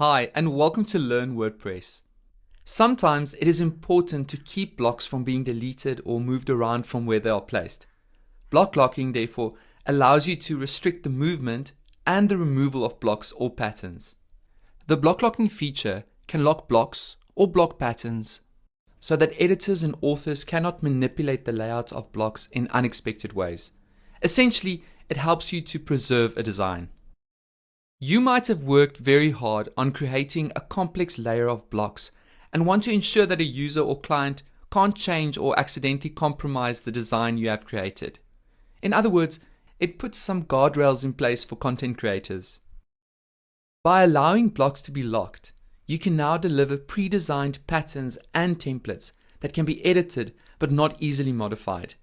Hi, and welcome to Learn WordPress. Sometimes it is important to keep blocks from being deleted or moved around from where they are placed. Block locking, therefore, allows you to restrict the movement and the removal of blocks or patterns. The block locking feature can lock blocks or block patterns so that editors and authors cannot manipulate the layout of blocks in unexpected ways. Essentially, it helps you to preserve a design. You might have worked very hard on creating a complex layer of blocks and want to ensure that a user or client can't change or accidentally compromise the design you have created. In other words, it puts some guardrails in place for content creators. By allowing blocks to be locked, you can now deliver pre-designed patterns and templates that can be edited but not easily modified.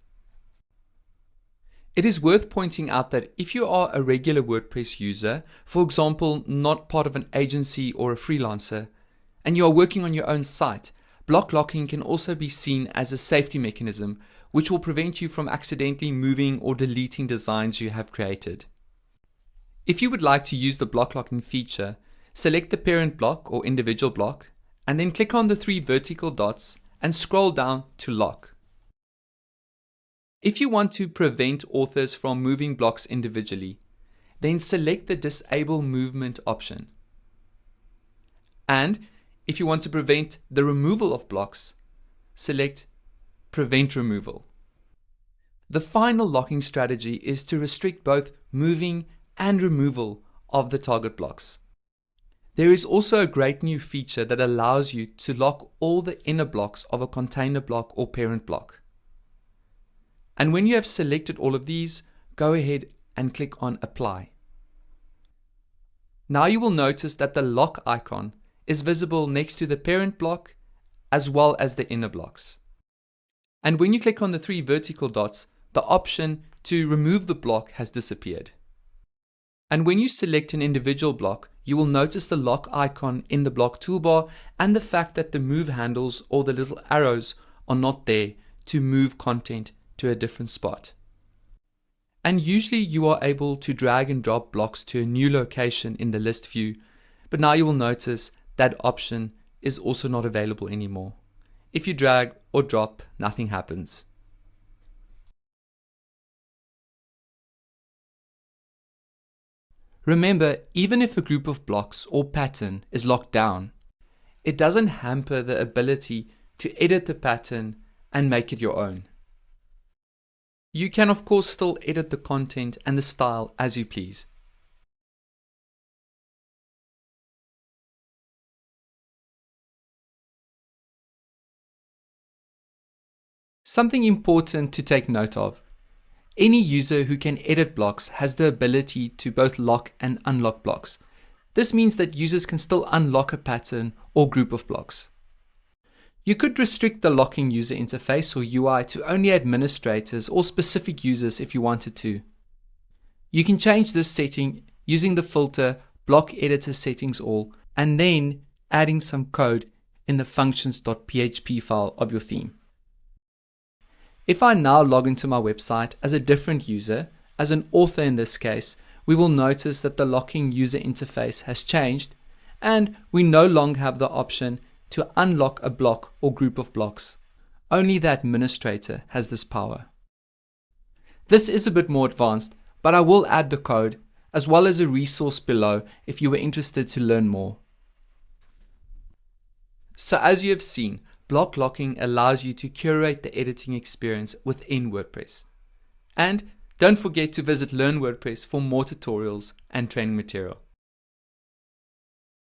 It is worth pointing out that if you are a regular WordPress user, for example, not part of an agency or a freelancer, and you are working on your own site, block locking can also be seen as a safety mechanism which will prevent you from accidentally moving or deleting designs you have created. If you would like to use the block locking feature, select the parent block or individual block, and then click on the three vertical dots and scroll down to lock. If you want to prevent authors from moving blocks individually, then select the Disable Movement option. And if you want to prevent the removal of blocks, select Prevent Removal. The final locking strategy is to restrict both moving and removal of the target blocks. There is also a great new feature that allows you to lock all the inner blocks of a container block or parent block. And when you have selected all of these, go ahead and click on apply. Now you will notice that the lock icon is visible next to the parent block as well as the inner blocks. And when you click on the three vertical dots, the option to remove the block has disappeared. And when you select an individual block, you will notice the lock icon in the block toolbar and the fact that the move handles or the little arrows are not there to move content to a different spot. And usually you are able to drag and drop blocks to a new location in the list view, but now you will notice that option is also not available anymore. If you drag or drop, nothing happens. Remember, even if a group of blocks or pattern is locked down, it doesn't hamper the ability to edit the pattern and make it your own. You can of course still edit the content and the style as you please. Something important to take note of. Any user who can edit blocks has the ability to both lock and unlock blocks. This means that users can still unlock a pattern or group of blocks. You could restrict the locking user interface or UI to only administrators or specific users if you wanted to. You can change this setting using the filter block editor settings all and then adding some code in the functions.php file of your theme. If I now log into my website as a different user, as an author in this case, we will notice that the locking user interface has changed and we no longer have the option to unlock a block or group of blocks. Only the administrator has this power. This is a bit more advanced, but I will add the code as well as a resource below if you were interested to learn more. So as you have seen, block locking allows you to curate the editing experience within WordPress. And don't forget to visit Learn WordPress for more tutorials and training material.